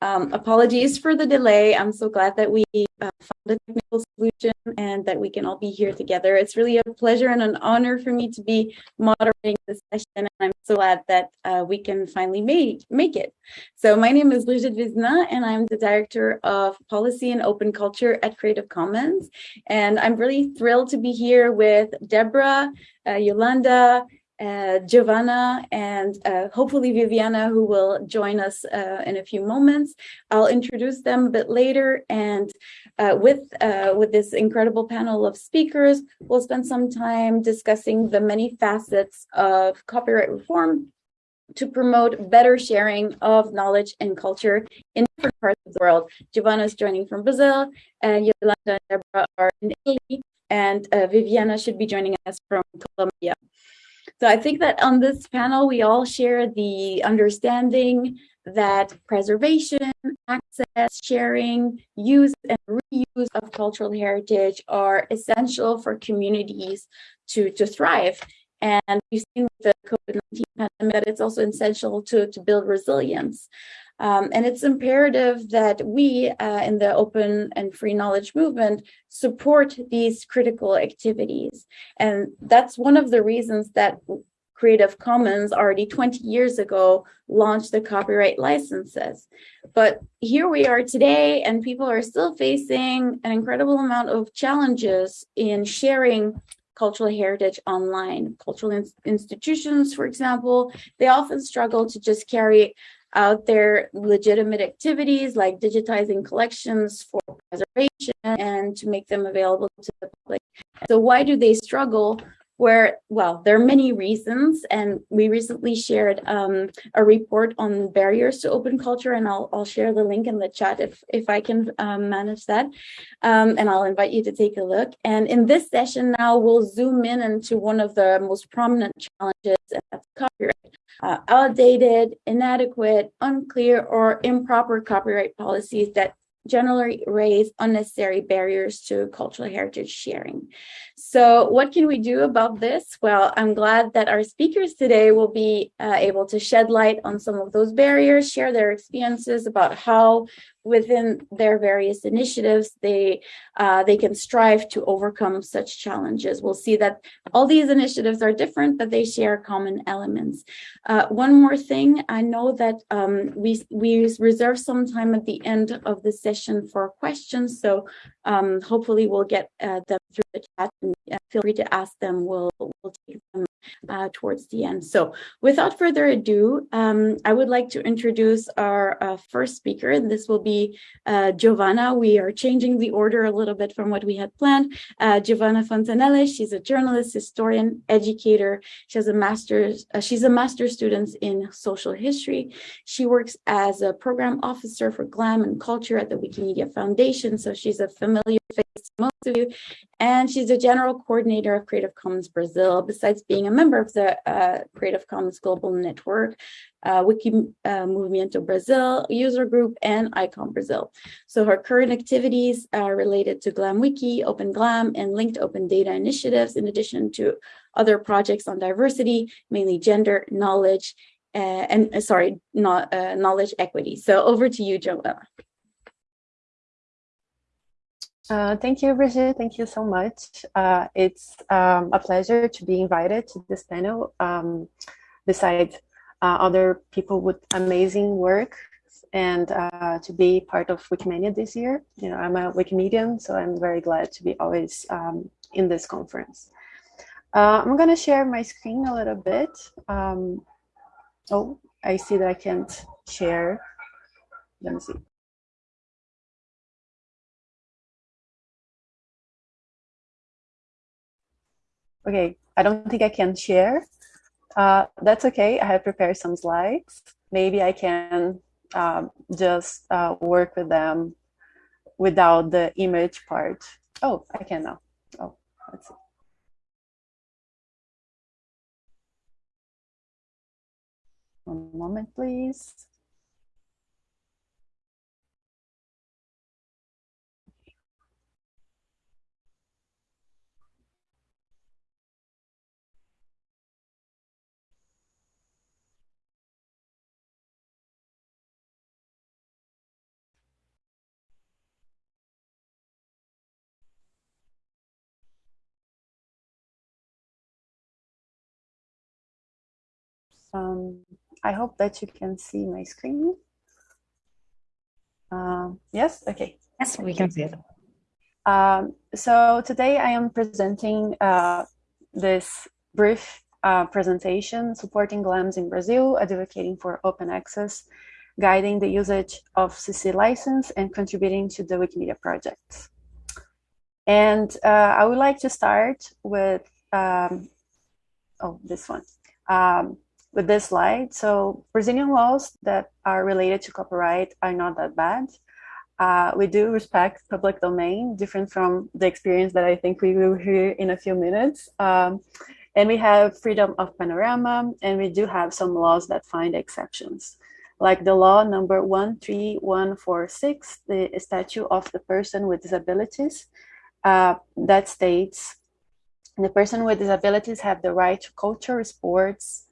Um, apologies for the delay. I'm so glad that we uh, found a technical solution and that we can all be here together. It's really a pleasure and an honor for me to be moderating this session. And I'm so glad that uh, we can finally make, make it. So my name is Brigitte Vézina and I'm the Director of Policy and Open Culture at Creative Commons. And I'm really thrilled to be here with Deborah, uh, Iolanda, uh, Giovanna and uh, hopefully Viviana, who will join us uh, in a few moments. I'll introduce them a bit later. And uh, with, uh, with this incredible panel of speakers, we'll spend some time discussing the many facets of copyright reform to promote better sharing of knowledge and culture in different parts of the world. Giovanna is joining from Brazil, and Iolanda and Deborah are in Italy, and uh, Viviana should be joining us from Colombia. So I think that on this panel, we all share the understanding that preservation, access, sharing, use, and reuse of cultural heritage are essential for communities to, to thrive. And we've seen with the COVID-19 pandemic that it's also essential to, to build resilience. Um, and it's imperative that we uh, in the open and free knowledge movement support these critical activities. And that's one of the reasons that Creative Commons already 20 years ago launched the copyright licenses. But here we are today and people are still facing an incredible amount of challenges in sharing cultural heritage online. Cultural in institutions, for example, they often struggle to just carry out their legitimate activities like digitizing collections for preservation and to make them available to the public. So why do they struggle? Where, well, there are many reasons, and we recently shared um, a report on barriers to open culture, and I'll, I'll share the link in the chat if, if I can um, manage that, um, and I'll invite you to take a look. And in this session now, we'll zoom in into one of the most prominent challenges, and that's copyright uh, outdated, inadequate, unclear, or improper copyright policies that generally raise unnecessary barriers to cultural heritage sharing. So what can we do about this? Well, I'm glad that our speakers today will be uh, able to shed light on some of those barriers, share their experiences about how within their various initiatives, they uh, they can strive to overcome such challenges. We'll see that all these initiatives are different, but they share common elements. Uh, one more thing, I know that um, we, we reserve some time at the end of the session for questions, so um, hopefully we'll get uh, them through the chat uh, feel free to ask them. We'll, we'll take them uh, towards the end. So without further ado, um, I would like to introduce our uh, first speaker, and this will be uh, Giovanna. We are changing the order a little bit from what we had planned. Uh, Giovanna Fontenelle, she's a journalist, historian, educator. She has a master's, uh, she's a master's student in social history. She works as a program officer for GLAM and culture at the Wikimedia Foundation. So she's a familiar face most of you. And she's a general coordinator of Creative Commons Brazil, besides being a member of the uh, Creative Commons Global Network, uh, Wiki uh, Movimento Brazil user group, and ICOM Brazil. So her current activities are related to GlamWiki, Open Glam, and linked open data initiatives, in addition to other projects on diversity, mainly gender, knowledge, uh, and uh, sorry, not uh, knowledge equity. So over to you, Joella. Uh, thank you, Brigitte. Thank you so much. Uh, it's um, a pleasure to be invited to this panel um, beside uh, other people with amazing work and uh, to be part of Wikimania this year. You know, I'm a Wikimedian, so I'm very glad to be always um, in this conference. Uh, I'm going to share my screen a little bit. Um, oh, I see that I can't share. Let me see. Okay, I don't think I can share. Uh, that's okay. I have prepared some slides. Maybe I can um, just uh, work with them without the image part. Oh, I can now. Oh, let's see. One moment, please. Um, I hope that you can see my screen. Uh, yes, okay. Yes, we can see it. Um, so today I am presenting uh, this brief uh, presentation supporting GLAMS in Brazil, advocating for open access, guiding the usage of CC license and contributing to the Wikimedia projects. And uh, I would like to start with, um, oh, this one, um, with this slide. So Brazilian laws that are related to copyright are not that bad. Uh, we do respect public domain, different from the experience that I think we will hear in a few minutes. Um, and we have freedom of panorama, and we do have some laws that find exceptions like the law number 13146, the statute of the person with disabilities, uh, that states the person with disabilities have the right to culture, sports,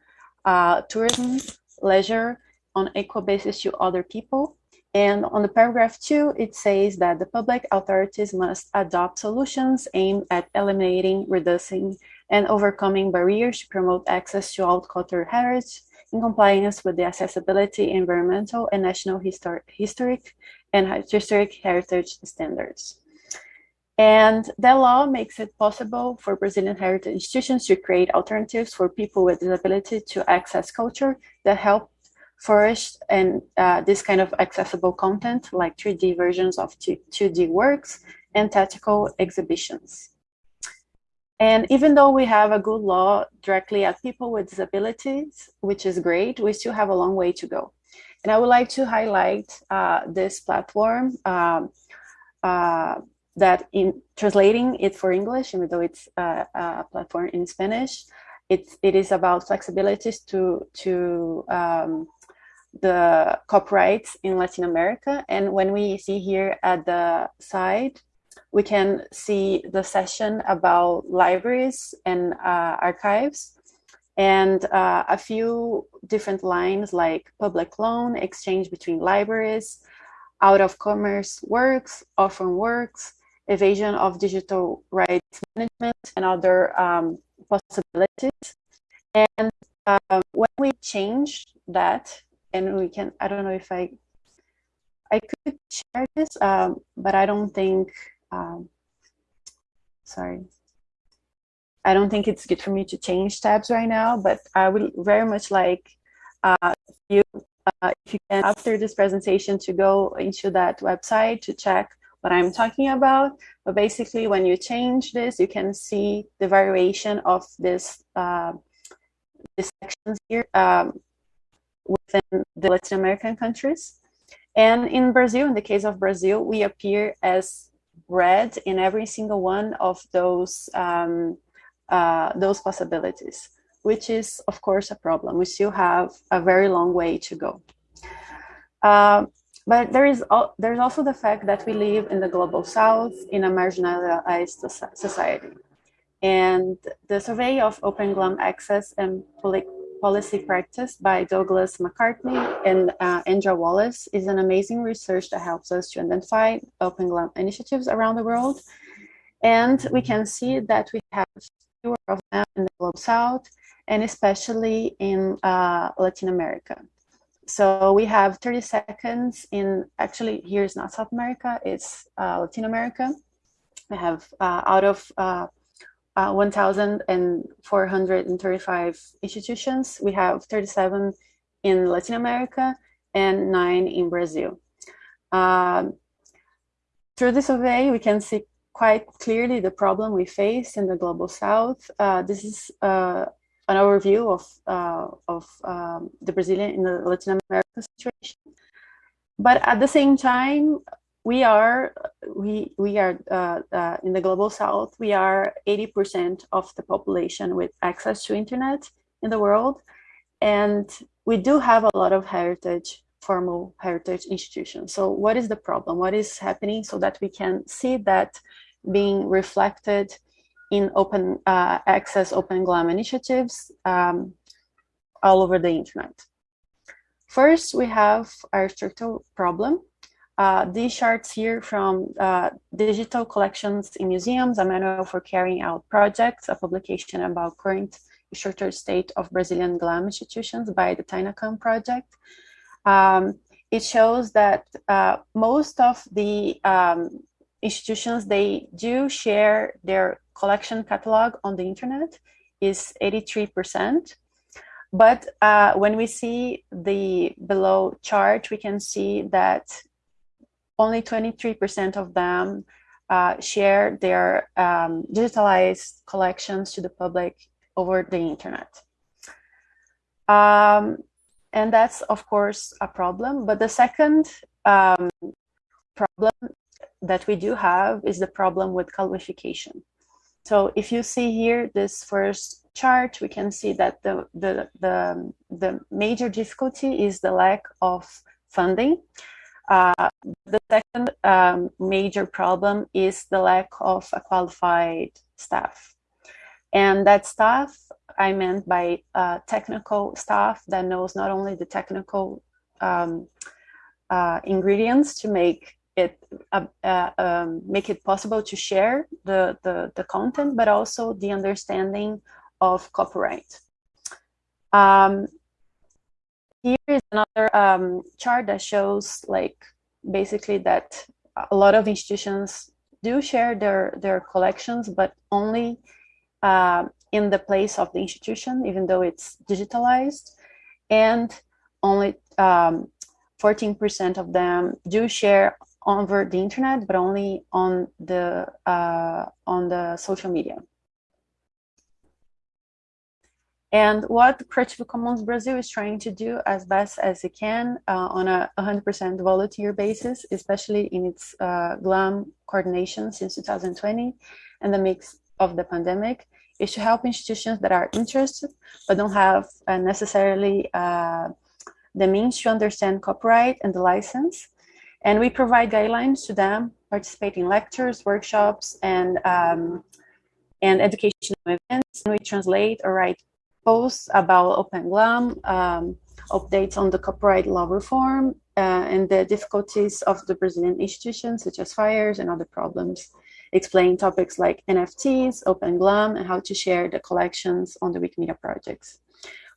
uh, tourism, leisure on equal basis to other people. And on the paragraph two, it says that the public authorities must adopt solutions aimed at eliminating, reducing, and overcoming barriers to promote access to all cultural heritage in compliance with the accessibility, environmental, and national histor historic and historic heritage standards. And that law makes it possible for Brazilian heritage institutions to create alternatives for people with disability to access culture that help flourish and uh, this kind of accessible content like 3D versions of 2D works and tactical exhibitions. And even though we have a good law directly at people with disabilities, which is great, we still have a long way to go. And I would like to highlight uh, this platform um, uh, that in translating it for English, even though it's a, a platform in Spanish, it, it is about flexibilities to, to um, the copyrights in Latin America. And when we see here at the side, we can see the session about libraries and uh, archives and uh, a few different lines like public loan, exchange between libraries, out of commerce works, orphan works, evasion of digital rights management and other um, possibilities. And um, when we change that, and we can, I don't know if I, I could share this, um, but I don't think, um, sorry. I don't think it's good for me to change tabs right now, but I would very much like uh, you, uh, if you can, after this presentation, to go into that website to check what I'm talking about. But basically, when you change this, you can see the variation of this, uh, sections here um, within the Latin American countries. And in Brazil, in the case of Brazil, we appear as red in every single one of those um, uh, those possibilities, which is of course a problem. We still have a very long way to go. Uh, but there is there's also the fact that we live in the global south in a marginalized society. And the survey of Open GLAM access and policy practice by Douglas McCarthy and uh, Andrea Wallace is an amazing research that helps us to identify Open GLAM initiatives around the world. And we can see that we have fewer of them in the global south and especially in uh, Latin America. So we have 30 seconds in, actually here's not South America, it's uh, Latin America. We have uh, out of uh, uh 1,435 institutions, we have 37 in Latin America and nine in Brazil. Um, through the survey, we can see quite clearly the problem we face in the Global South. Uh, this is uh, an overview of uh, of um, the Brazilian in the Latin American situation. But at the same time, we are we we are uh, uh, in the global south. We are 80% of the population with access to internet in the world, and we do have a lot of heritage formal heritage institutions. So what is the problem? What is happening so that we can see that being reflected in open uh, access, open GLAM initiatives um, all over the internet. First, we have our structural problem. Uh, these charts here from uh, digital collections in museums, a manual for carrying out projects, a publication about current structured state of Brazilian GLAM institutions by the Tainacam project. Um, it shows that uh, most of the um, institutions, they do share their collection catalog on the internet is 83%. But uh, when we see the below chart, we can see that only 23% of them uh, share their um, digitalized collections to the public over the internet. Um, and that's, of course, a problem. But the second um, problem that we do have is the problem with qualification. So if you see here this first chart, we can see that the, the, the, the major difficulty is the lack of funding. Uh, the second um, major problem is the lack of a qualified staff. And that staff, I meant by uh, technical staff that knows not only the technical um, uh, ingredients to make it uh, uh, um, make it possible to share the, the, the, content, but also the understanding of copyright. Um, here is another um, chart that shows like basically that a lot of institutions do share their, their collections, but only uh, in the place of the institution, even though it's digitalized. And only 14% um, of them do share over the internet, but only on the uh, on the social media. And what Creative Commons Brazil is trying to do as best as it can uh, on a 100% volunteer basis, especially in its uh, GLAM coordination since 2020 and the mix of the pandemic, is to help institutions that are interested but don't have uh, necessarily uh, the means to understand copyright and the license and we provide guidelines to them, participate in lectures, workshops, and, um, and educational events. And we translate or write posts about Open GLAM, um, updates on the copyright law reform, uh, and the difficulties of the Brazilian institutions, such as fires and other problems. Explain topics like NFTs, Open GLAM, and how to share the collections on the Wikimedia projects.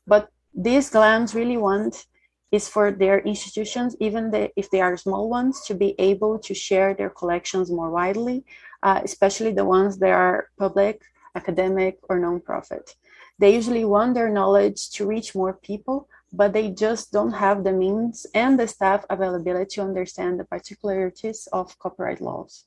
But these GLAMs really want is for their institutions, even the, if they are small ones, to be able to share their collections more widely, uh, especially the ones that are public, academic, or nonprofit. They usually want their knowledge to reach more people, but they just don't have the means and the staff availability to understand the particularities of copyright laws.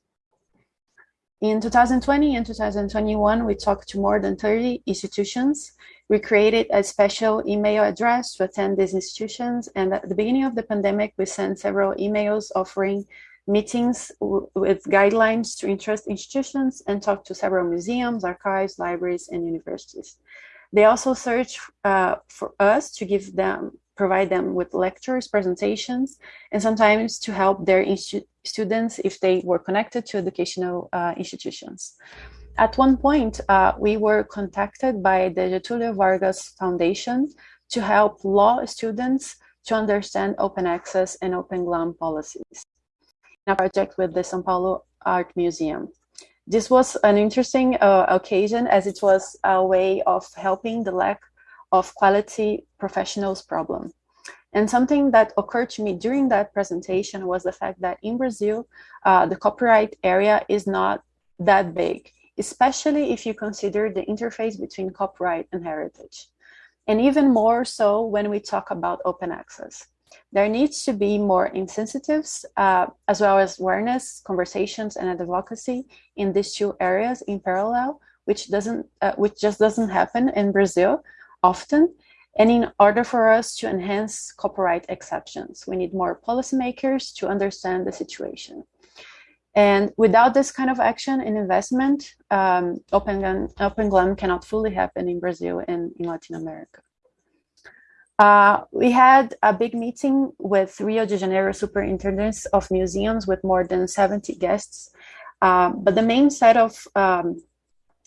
In 2020 and 2021, we talked to more than 30 institutions we created a special email address to attend these institutions. And at the beginning of the pandemic, we sent several emails offering meetings with guidelines to interest institutions and talk to several museums, archives, libraries, and universities. They also searched uh, for us to give them, provide them with lectures, presentations, and sometimes to help their students if they were connected to educational uh, institutions. At one point, uh, we were contacted by the Getulio Vargas Foundation to help law students to understand open access and open GLAM policies in a project with the São Paulo Art Museum. This was an interesting uh, occasion as it was a way of helping the lack of quality professionals problem. And something that occurred to me during that presentation was the fact that in Brazil, uh, the copyright area is not that big especially if you consider the interface between copyright and heritage. And even more so when we talk about open access. There needs to be more incentives, uh, as well as awareness, conversations, and advocacy in these two areas in parallel, which doesn't, uh, which just doesn't happen in Brazil often. And in order for us to enhance copyright exceptions, we need more policymakers to understand the situation. And without this kind of action and investment, um, Open, Open GLAM cannot fully happen in Brazil and in Latin America. Uh, we had a big meeting with Rio de Janeiro superintendents of museums with more than 70 guests. Uh, but the main set of um,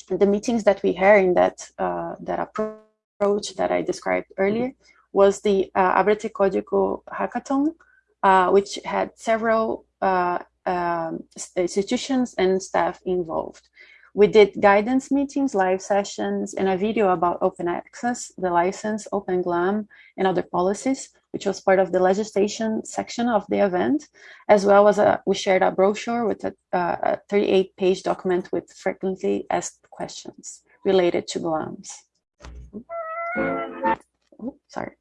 the meetings that we had in that, uh, that approach that I described earlier was the uh, Abrete Código Hackathon, uh, which had several uh, um, institutions and staff involved. We did guidance meetings, live sessions, and a video about open access, the license, open GLAM, and other policies, which was part of the legislation section of the event, as well as a, we shared a brochure with a 38-page document with frequently asked questions related to GLAMs. Oh, sorry.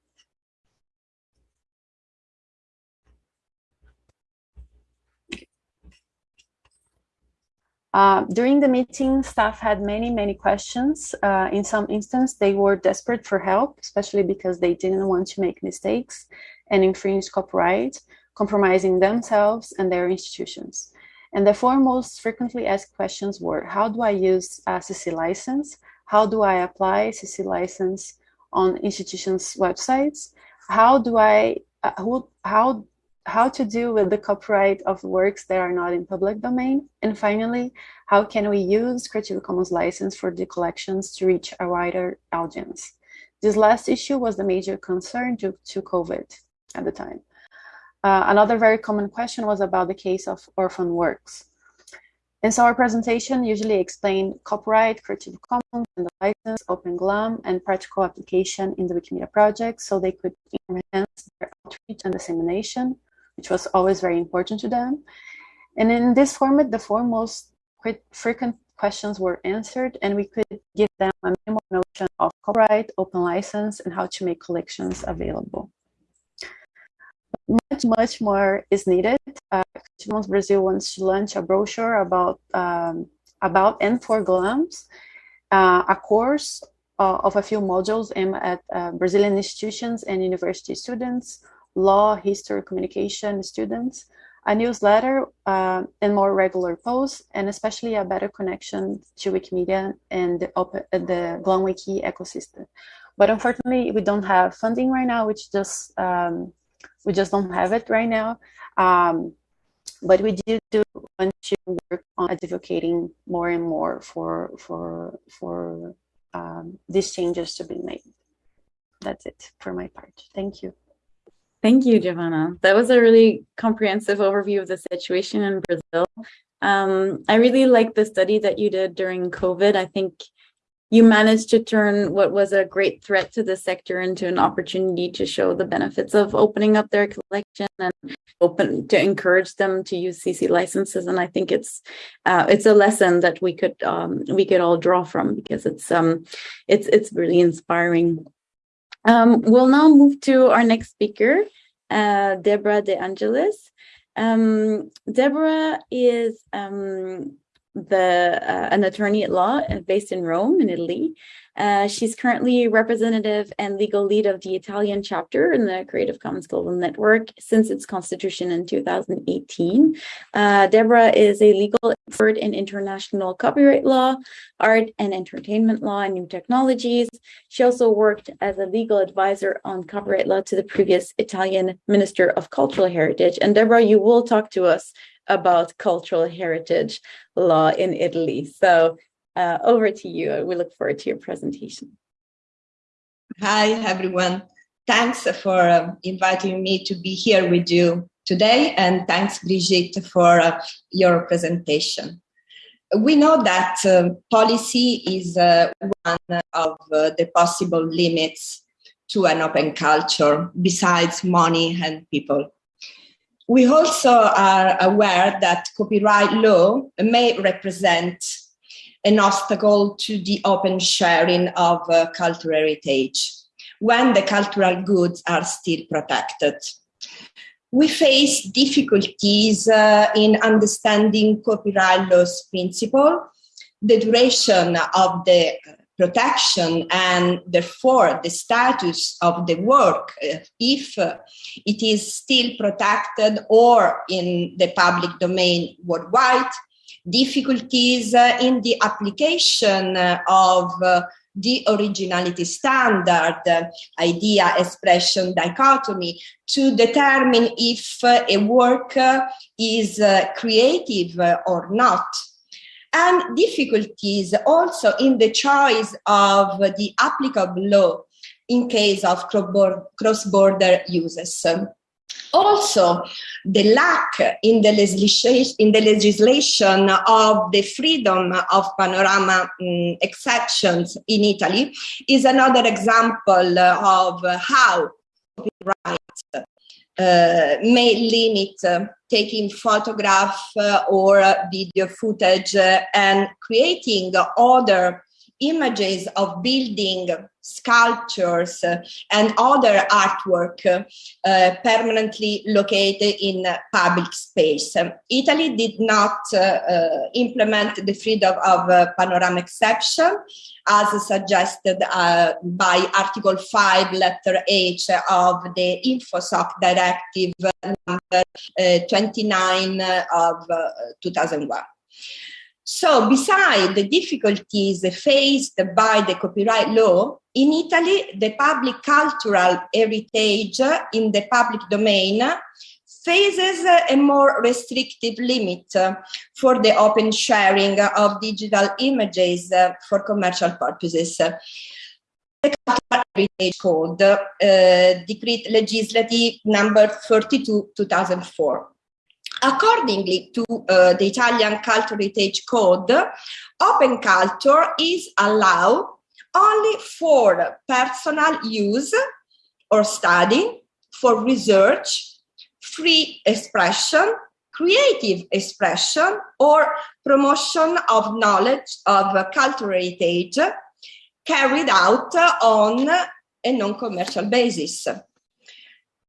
Uh, during the meeting, staff had many, many questions. Uh, in some instances, they were desperate for help, especially because they didn't want to make mistakes and infringe copyright, compromising themselves and their institutions. And the four most frequently asked questions were, how do I use a CC license? How do I apply CC license on institutions' websites? How do I, uh, who, how how to deal with the copyright of works that are not in public domain. And finally, how can we use Creative Commons license for the collections to reach a wider audience? This last issue was the major concern due to COVID at the time. Uh, another very common question was about the case of orphan works. And so our presentation usually explained copyright, Creative Commons, and the license, Open GLAM, and practical application in the Wikimedia project so they could enhance their outreach and dissemination which was always very important to them. And in this format, the four most frequent questions were answered, and we could give them a minimal notion of copyright, open license, and how to make collections available. Much, much more is needed. Uh, Brazil wants to launch a brochure about, um, about and for GLAMs, uh, a course uh, of a few modules aimed at uh, Brazilian institutions and university students law, history, communication students, a newsletter, uh, and more regular posts, and especially a better connection to Wikimedia and the, open, the GLAMWiki ecosystem. But unfortunately, we don't have funding right now, which just um, we just don't have it right now. Um, but we do, do want to work on advocating more and more for for for um, these changes to be made. That's it for my part. Thank you. Thank you, Giovanna. That was a really comprehensive overview of the situation in Brazil. Um, I really like the study that you did during COVID. I think you managed to turn what was a great threat to the sector into an opportunity to show the benefits of opening up their collection and open to encourage them to use CC licenses. And I think it's uh, it's a lesson that we could um, we could all draw from because it's um it's it's really inspiring. Um, we'll now move to our next speaker, uh, Deborah De Angelis. Um, Deborah is um, the uh, an attorney at law uh, based in Rome in Italy. Uh, she's currently representative and legal lead of the Italian chapter in the Creative Commons Global Network since its constitution in 2018. Uh, Deborah is a legal expert in international copyright law, art and entertainment law, and new technologies. She also worked as a legal advisor on copyright law to the previous Italian Minister of Cultural Heritage. And Deborah, you will talk to us about cultural heritage law in Italy. So uh, over to you. We look forward to your presentation. Hi, everyone. Thanks for um, inviting me to be here with you today, and thanks, Brigitte, for uh, your presentation. We know that uh, policy is uh, one of uh, the possible limits to an open culture, besides money and people. We also are aware that copyright law may represent an obstacle to the open sharing of uh, cultural heritage when the cultural goods are still protected. We face difficulties uh, in understanding copyright law's principle, the duration of the protection and therefore the status of the work uh, if uh, it is still protected or in the public domain worldwide. Difficulties uh, in the application uh, of uh, the originality standard uh, idea expression dichotomy to determine if a work is creative or not and difficulties also in the choice of the applicable law in case of cross-border uses. Also, the lack in the legislation, in the legislation of the freedom of panorama um, exceptions in Italy is another example of how copyright uh, may limit uh, taking photograph uh, or video footage and creating other images of building sculptures uh, and other artwork uh, permanently located in public space. Italy did not uh, implement the freedom of panorama exception as suggested uh, by Article 5, letter H of the InfoSoc Directive number uh, 29 of uh, 2001. So beside the difficulties faced by the copyright law, in Italy, the public cultural heritage in the public domain faces a more restrictive limit for the open sharing of digital images for commercial purposes. The Cultural Heritage Code, uh, Decree Legislative number 32, 2004. Accordingly to uh, the Italian Cultural Heritage Code, open culture is allowed only for personal use or study, for research, free expression, creative expression, or promotion of knowledge of cultural heritage carried out on a non-commercial basis.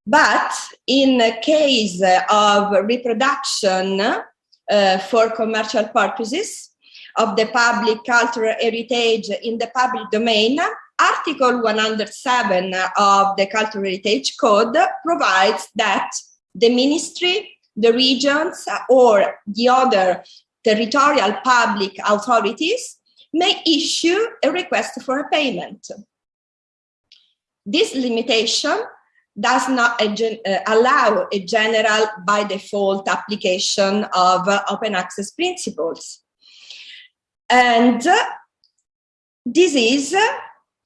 But in case of reproduction uh, for commercial purposes of the public cultural heritage in the public domain, Article 107 of the Cultural Heritage Code provides that the ministry, the regions, or the other territorial public authorities may issue a request for a payment. This limitation does not uh, allow a general by default application of uh, open access principles. And this is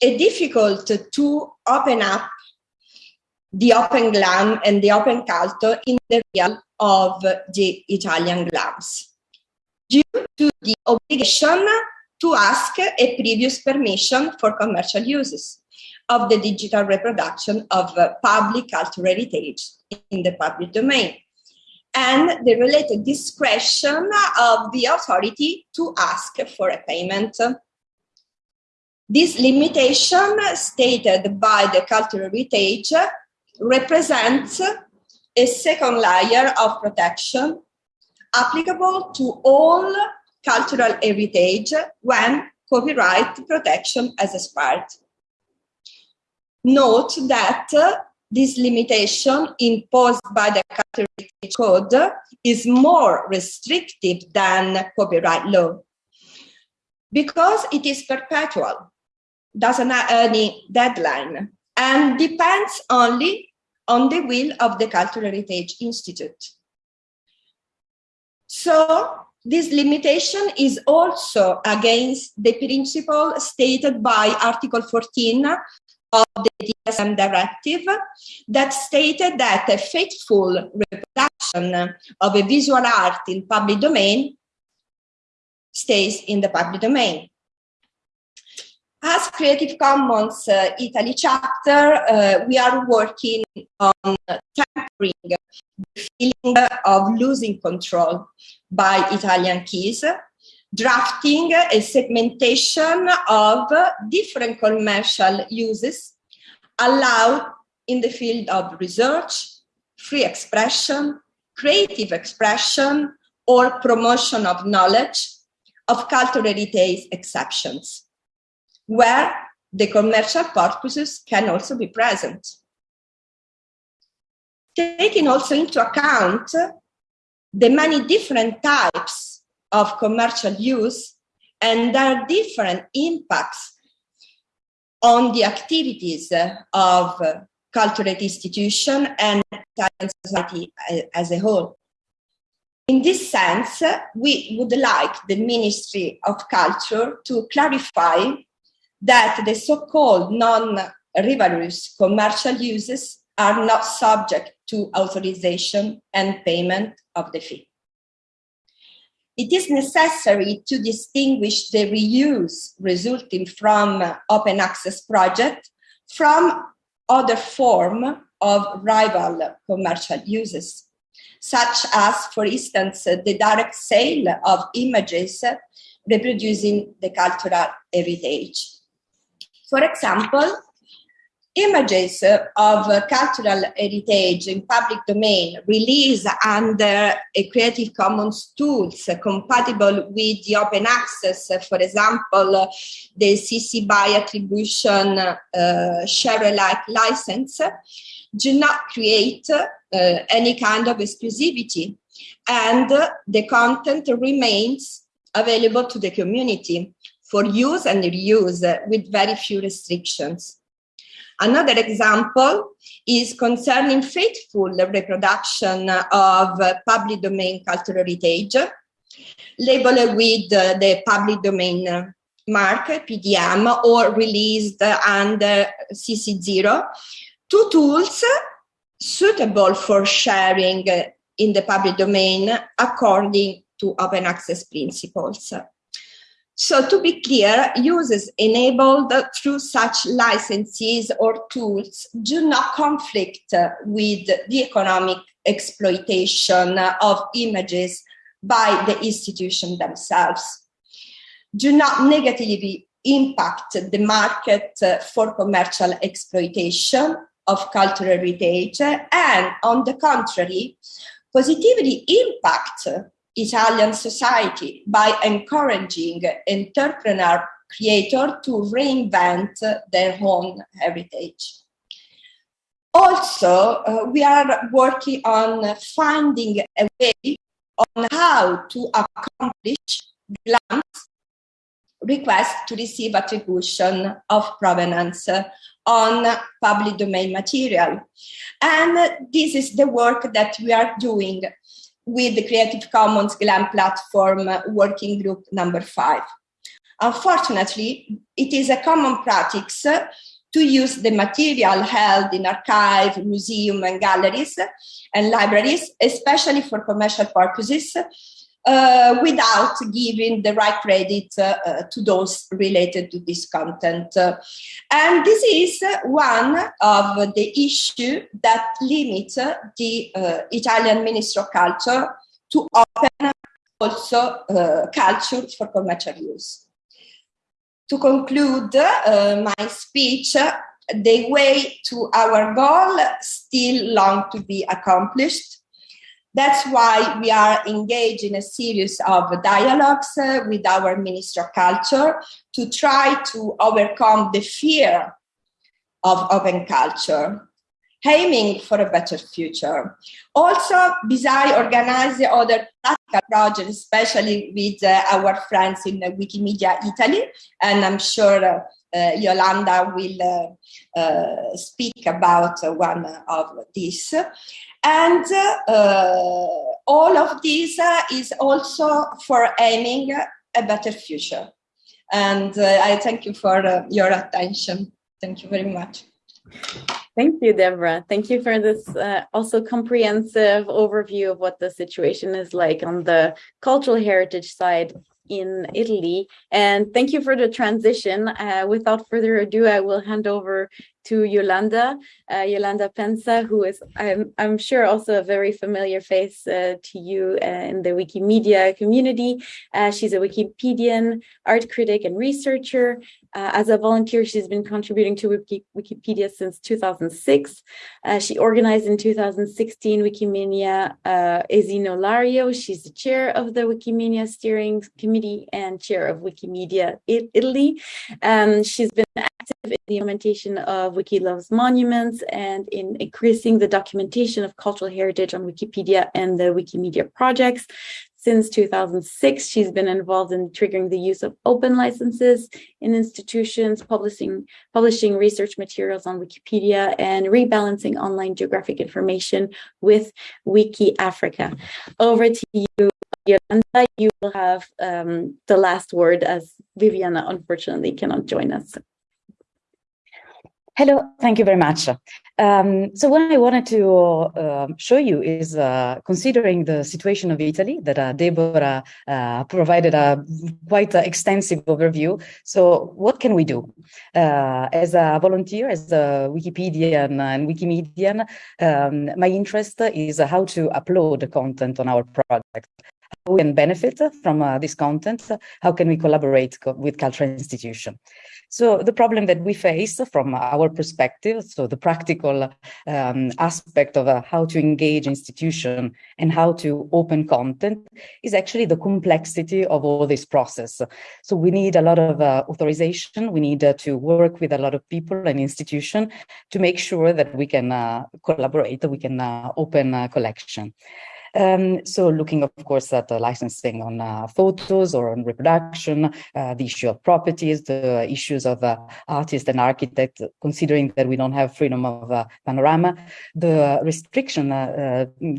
a difficult to open up the open glam and the open culture in the realm of the Italian glams due to the obligation to ask a previous permission for commercial uses of the digital reproduction of uh, public cultural heritage in the public domain and the related discretion of the authority to ask for a payment. This limitation stated by the cultural heritage represents a second layer of protection applicable to all cultural heritage when copyright protection has expired. Note that uh, this limitation imposed by the Heritage Code is more restrictive than copyright law because it is perpetual, doesn't have any deadline, and depends only on the will of the Cultural Heritage Institute. So this limitation is also against the principle stated by Article 14 of the DSM directive that stated that a faithful reproduction of a visual art in public domain stays in the public domain. As Creative Commons uh, Italy chapter, uh, we are working on tempering the feeling of losing control by Italian keys, drafting a segmentation of different commercial uses allowed in the field of research, free expression, creative expression, or promotion of knowledge of cultural heritage exceptions where the commercial purposes can also be present. Taking also into account the many different types of commercial use and there are different impacts on the activities of cultural institution and Italian society as a whole. In this sense, we would like the Ministry of Culture to clarify that the so-called non-rivalrous commercial uses are not subject to authorization and payment of the fee. It is necessary to distinguish the reuse resulting from open access project from other form of rival commercial uses, such as, for instance, the direct sale of images reproducing the cultural heritage. For example, images of cultural heritage in public domain released under a Creative Commons tools compatible with the open access, for example, the CC BY attribution uh, share alike license, do not create uh, any kind of exclusivity and the content remains available to the community for use and reuse with very few restrictions. Another example is concerning faithful reproduction of public domain cultural heritage, labeled with the public domain mark, PDM, or released under CC0, two tools suitable for sharing in the public domain according to open access principles. So to be clear, uses enabled through such licenses or tools do not conflict with the economic exploitation of images by the institution themselves, do not negatively impact the market for commercial exploitation of cultural heritage, and on the contrary, positively impact Italian society by encouraging entrepreneur creators to reinvent their own heritage. Also, uh, we are working on finding a way on how to accomplish grants request to receive attribution of provenance on public domain material. And this is the work that we are doing with the Creative Commons GLAM platform uh, working group number five. Unfortunately, it is a common practice uh, to use the material held in archive, museum and galleries and libraries, especially for commercial purposes, uh, without giving the right credit uh, uh, to those related to this content. and this is one of the issues that limit the uh, Italian Ministry of Culture to open also uh, culture for commercial use. To conclude uh, my speech, the way to our goal still long to be accomplished that's why we are engaged in a series of dialogues uh, with our Minister of Culture to try to overcome the fear of open culture, aiming for a better future. Also, besides organizing other practical projects, especially with uh, our friends in uh, Wikimedia Italy, and I'm sure uh, uh, Iolanda will uh, uh, speak about one of these. And all of this is also for aiming a better future. And I thank you for your attention. Thank you very much. Thank you, Deborah. Thank you for this uh, also comprehensive overview of what the situation is like on the cultural heritage side in Italy. And thank you for the transition. Uh, without further ado, I will hand over to Iolanda, uh, Iolanda Pensa, who is, I'm, I'm sure, also a very familiar face uh, to you uh, in the Wikimedia community. Uh, she's a Wikipedian, art critic, and researcher. Uh, as a volunteer, she's been contributing to Wiki Wikipedia since 2006. Uh, she organized in 2016 Wikimania uh, Esino Lario. She's the chair of the Wikimania Steering Committee and chair of Wikimedia Italy. Um, she's been active in the implementation of Wiki Loves Monuments and in increasing the documentation of cultural heritage on Wikipedia and the Wikimedia projects. Since 2006, she's been involved in triggering the use of open licenses in institutions, publishing, publishing research materials on Wikipedia, and rebalancing online geographic information with Wiki Africa. Over to you, Iolanda. You will have um, the last word as Viviana unfortunately cannot join us. Hello, thank you very much. Um, so what I wanted to uh, show you is uh, considering the situation of Italy that uh, Deborah uh, provided a quite extensive overview. So what can we do? Uh, as a volunteer, as a Wikipedian and Wikimedian, um, my interest is how to upload content on our project how we can benefit from uh, this content, how can we collaborate co with cultural institution. So the problem that we face from our perspective, so the practical um, aspect of uh, how to engage institution and how to open content is actually the complexity of all this process. So we need a lot of uh, authorization, we need uh, to work with a lot of people and institution to make sure that we can uh, collaborate, we can uh, open a collection. Um, so looking, of course, at the licensing on uh, photos or on reproduction, uh, the issue of properties, the issues of uh, artist and architect, considering that we don't have freedom of uh, panorama, the restriction uh, uh,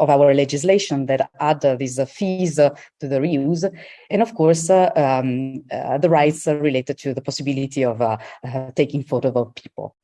of our legislation that add these fees to the reuse, and of course, um, the rights related to the possibility of taking photos of people.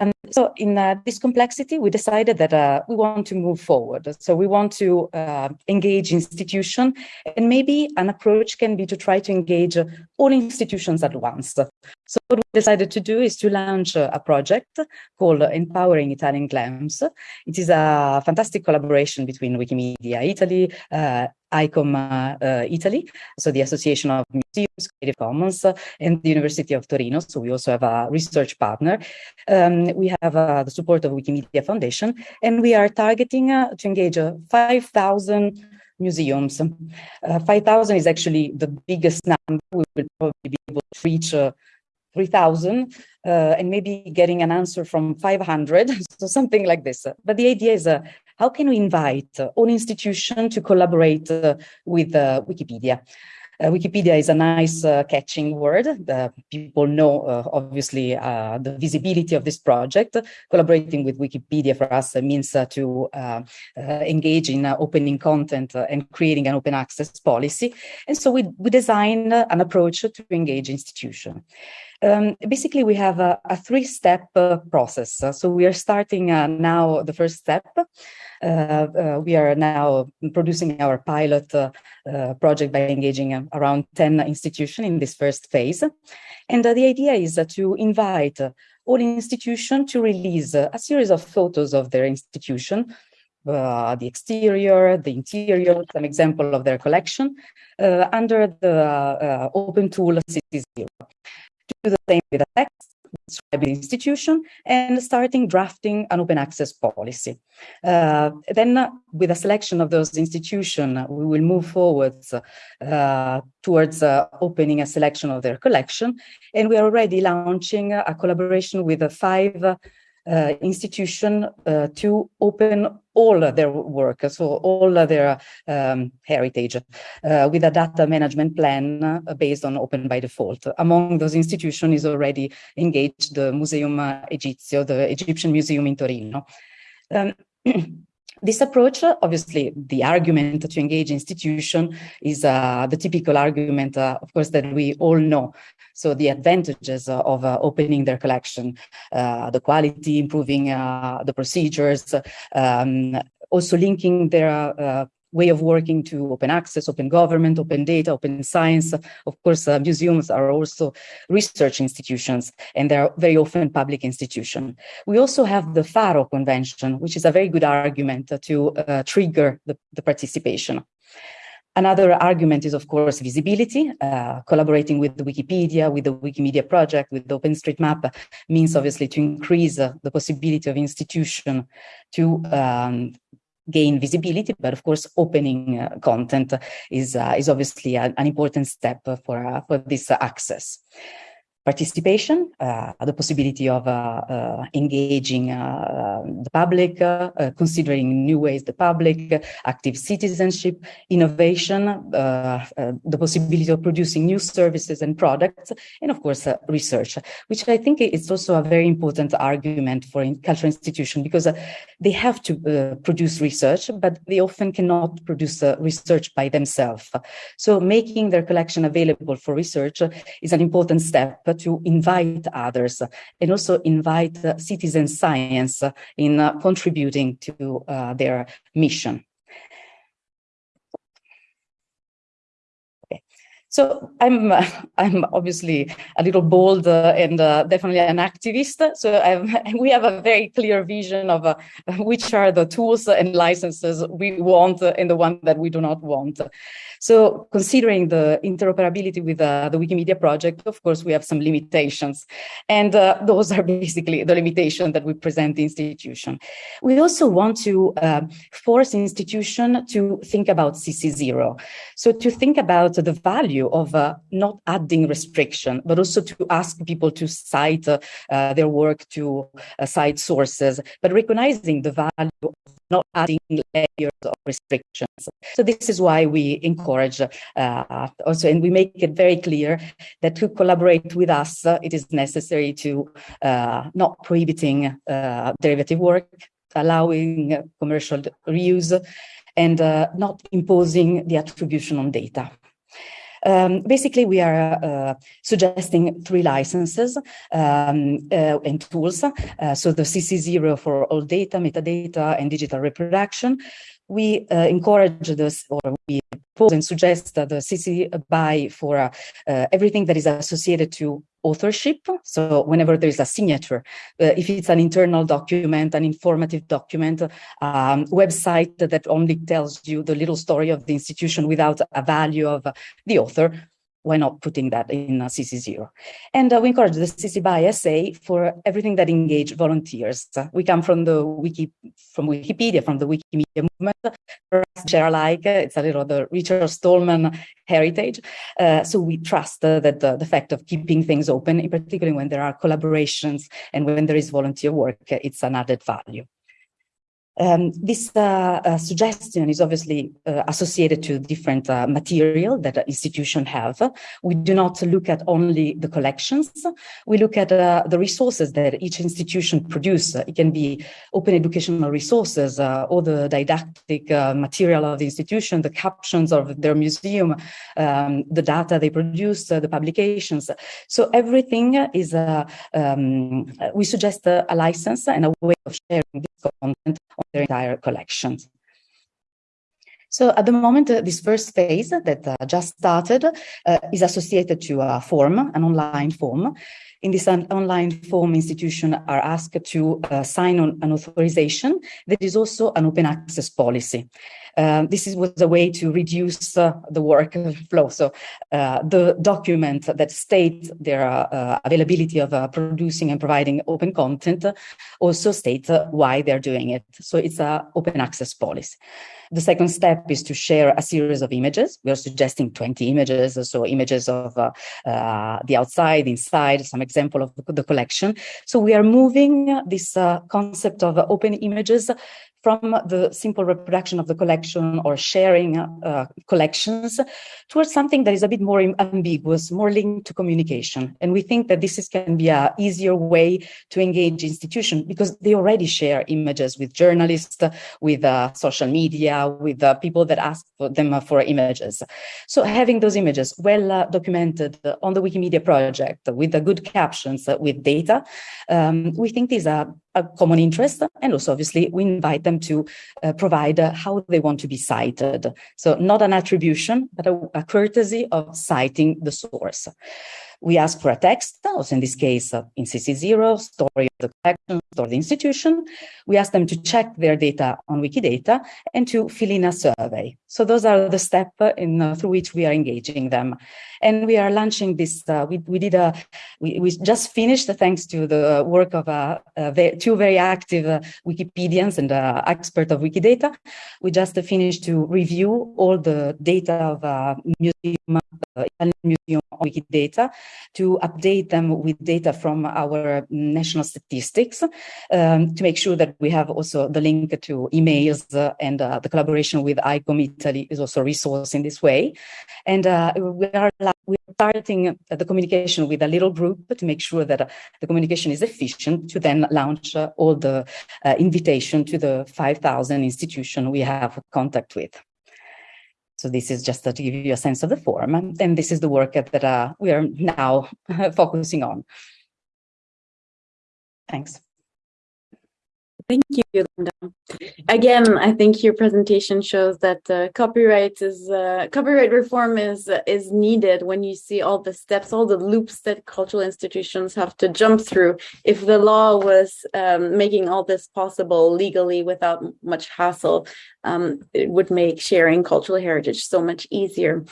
Um, so in uh, this complexity, we decided that uh, we want to move forward. So we want to uh, engage institution and maybe an approach can be to try to engage all institutions at once. So what we decided to do is to launch a project called Empowering Italian GLAMs. It is a fantastic collaboration between Wikimedia Italy, uh, ICOM uh, Italy, so the Association of Museums, Creative Commons, uh, and the University of Torino. So we also have a research partner. Um, we have uh, the support of Wikimedia Foundation, and we are targeting uh, to engage uh, 5,000 museums. Uh, 5,000 is actually the biggest number. We will probably be able to reach 3,000 uh, and maybe getting an answer from 500, so something like this. But the idea is uh, how can we invite uh, all institutions to collaborate uh, with uh, Wikipedia? Uh, Wikipedia is a nice uh, catching word. The people know, uh, obviously, the visibility of this project. Collaborating with Wikipedia for us means to engage in opening content and creating an open access policy. And so we, we designed an approach to engage institutions. Um, basically, we have a, a three-step uh, process. Uh, so we are starting uh, now the first step. Uh, uh, we are now producing our pilot uh, project by engaging around 10 institutions in this first phase. And the idea is to invite all institutions to release a series of photos of their institution uh, the exterior, the interior, some example of their collection uh, under the uh, open tool CC0 do the same with the text, institution, and starting drafting an open access policy. Uh, then uh, with a selection of those institutions, we will move forward uh, towards uh, opening a selection of their collection. And we are already launching a collaboration with five uh, institution uh, to open all their work, so all their um, heritage, uh, with a data management plan uh, based on open by default. Among those institutions is already engaged the Museum Egizio, the Egyptian Museum in Torino. Um, This approach, obviously, the argument to engage institution is uh, the typical argument, uh, of course, that we all know. So the advantages of uh, opening their collection, uh, the quality, improving uh, the procedures, um, also linking their uh, way of working to open access, open government, open data, open science. Of course, uh, museums are also research institutions and they're very often public institutions. We also have the Faro Convention, which is a very good argument to uh, trigger the, the, participation. Another argument is, of course, visibility. Uh, collaborating with Wikipedia, with the Wikimedia project, with OpenStreetMap means obviously to increase uh, the possibility of institution to um, gain visibility, but of course, opening uh, content is uh, is obviously an, an, important step for uh, for this access participation, uh, the possibility of uh, uh, engaging uh, the public, uh, uh, considering new ways the public, active citizenship, innovation, the possibility of producing new services and products, and of course, research, which I think is also a very important argument for cultural institutions because they have to produce research, but they often cannot produce research by themselves. So making their collection available for research is an important step to invite others and also invite citizen science in uh, contributing to uh, their mission. So I'm uh, I'm obviously a little bold uh, and uh, definitely an activist. So I've, we have a very clear vision of uh, which are the tools and licenses we want and the one that we do not want. So considering the interoperability with uh, the Wikimedia project, of course, we have some limitations. And uh, those are basically the limitations that we present the institution. We also want to uh, force institution to think about CC0. So to think about the value of uh, not adding restriction, but also to ask people to cite uh, their work to uh, cite sources, but recognizing the value of not adding layers of restrictions. So this is why we encourage uh, also, and we make it very clear that to collaborate with us, uh, it is necessary to uh, not prohibiting uh, derivative work, allowing commercial reuse, and uh, not imposing the attribution on data. Um, basically, we are uh, suggesting three licenses um, uh, and tools. Uh, so the CC0 for all data, metadata, and digital reproduction. We uh, encourage this, or we propose and suggest that the CC BY for uh, everything that is associated to authorship. So whenever there is a signature, uh, if it's an internal document, an informative document, um, website that only tells you the little story of the institution without a value of the author, why not putting that in uh, CC0? And uh, we encourage the CC BY SA for everything that engage volunteers. Uh, we come from the wiki, from Wikipedia, from the Wikimedia movement, share alike. It's a little the Richard Stallman heritage. Uh, so we trust uh, that the, the, fact of keeping things open, in particular when there are collaborations and when there is volunteer work, it's an added value. Um, this uh, uh, suggestion is obviously uh, associated to different uh, material that institutions have. We do not look at only the collections. We look at uh, the resources that each institution produce. It can be open educational resources uh, or the didactic material of the institution, the captions of their museum, um, the data they produce, the publications. So everything is, um, we suggest a license and a way of sharing this content on their entire collections. So at the moment, uh, this first phase that uh, just started uh, is associated to a form, an online form. In this online form, institution are asked to uh, sign on an authorization that is also an open access policy. Uh, this is, was a way to reduce uh, the work flow. So uh, the document that states their uh, availability of uh, producing and providing open content also states why they're doing it. So it's an open access policy. The second step is to share a series of images. We are suggesting 20 images, so images of uh, uh, the outside, inside, some example of the collection. So we are moving this uh, concept of open images from the simple reproduction of the collection or sharing uh, collections towards something that is a bit more ambiguous, more linked to communication. And we think that this is, can be a easier way to engage institutions because they already share images with journalists, with uh, social media, with uh, people that ask for them for images. So having those images well uh, documented on the Wikimedia project with the good captions, uh, with data, um, we think is a a common interest. And also, obviously, we invite them to uh, provide uh, how they want to be cited. So not an attribution, but a, a courtesy of citing the source. We ask for a text, also in this case uh, in CC0, story of the collection, or the institution. We ask them to check their data on Wikidata and to fill in a survey. So those are the steps uh, uh, through which we are engaging them. And we are launching this, uh, we, we did a, we, we just finished thanks to the work of uh, two very active uh, Wikipedians and uh, expert of Wikidata. We just finished to review all the data of museum, Italian Museum Wikidata to update them with data from our national statistics um, to make sure that we have also the link to emails uh, and uh, the collaboration with ICOM Italy is also a resource in this way. And uh, we are we're starting the communication with a little group to make sure that uh, the communication is efficient to then launch uh, all the uh, invitation to the 5,000 institution we have contact with. So this is just to give you a sense of the form. And this is the work that uh, we are now focusing on. Thanks. Thank you, Iolanda. Again, I think your presentation shows that uh, copyright is uh, copyright reform is is needed when you see all the steps, all the loops that cultural institutions have to jump through. If the law was um, making all this possible legally without much hassle, um, it would make sharing cultural heritage so much easier.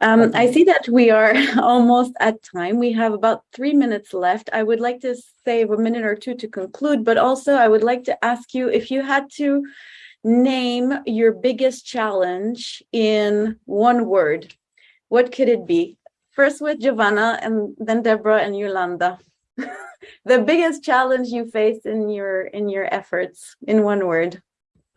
Um, I see that we are almost at time. We have about three minutes left. I would like to save a minute or two to conclude, but also I would like to ask you if you had to name your biggest challenge in one word, what could it be? First with Giovanna and then Deborah and Iolanda. the biggest challenge you faced in your in your efforts in one word.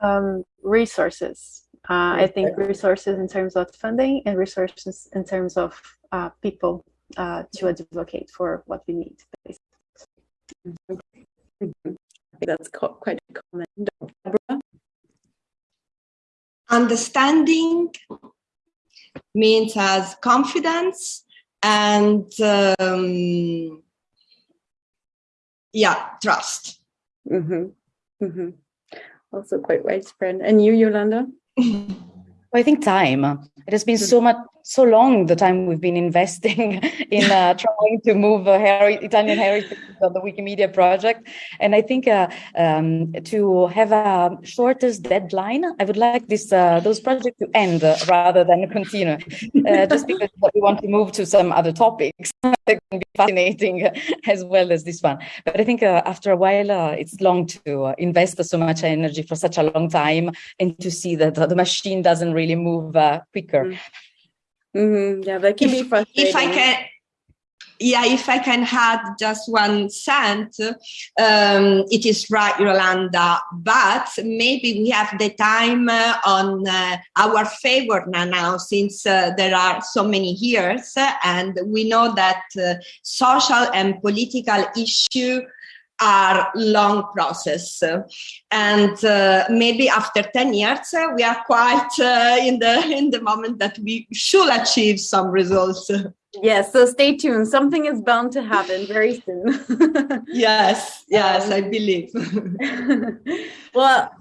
Um, resources. Uh, I think resources in terms of funding and resources in terms of uh, people uh, to advocate for what we need. That's quite common. Deborah? Understanding means as confidence and um, yeah, trust. Mm -hmm. Mm -hmm. Also quite widespread. And you, Iolanda? I think time. It has been so much, so long the time we've been investing in uh, trying to move uh, Italian heritage on the Wikimedia project. And I think uh, um, to have a shortest deadline, I would like this uh, those projects to end rather than continue, uh, just because we want to move to some other topics that can be fascinating as well as this one. But I think uh, after a while, it's long to invest so much energy for such a long time and to see that the machine doesn't really move quicker. Mm -hmm. Mm -hmm. Yeah, that can if, be frustrating. If I can, yeah, if I can add just one cent, um, it is right, Iolanda, but maybe we have the time uh, on uh, our favor now, since uh, there are so many years, and we know that uh, social and political issue are long process. And uh, maybe after 10 years uh, we are quite uh, in the in the moment that we should achieve some results. Yes so stay tuned. Something is bound to happen very soon. Yes yes Um, i believe. Well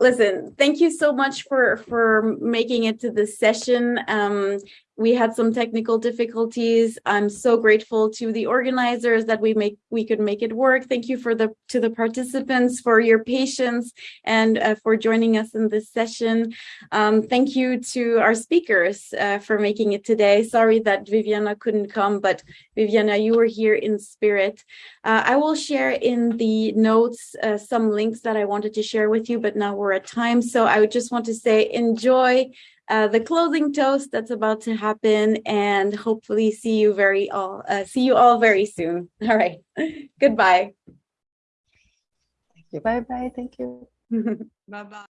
listen thank you so much for for making it to this session. Um we had some technical difficulties. I'm so grateful to the organizers that we make we could make it work. Thank you for the to the participants for your patience and uh, for joining us in this session. Um, thank you to our speakers uh, for making it today. Sorry that viviana couldn't come but viviana you were here in spirit. Uh, i will share in the notes uh, some links that i wanted to share with you but now we're at time. So i would just want to say enjoy uh, the closing toast that's about to happen and hopefully see you very all uh, see you all very soon all right goodbye Thank you. Bye bye. Thank you. bye bye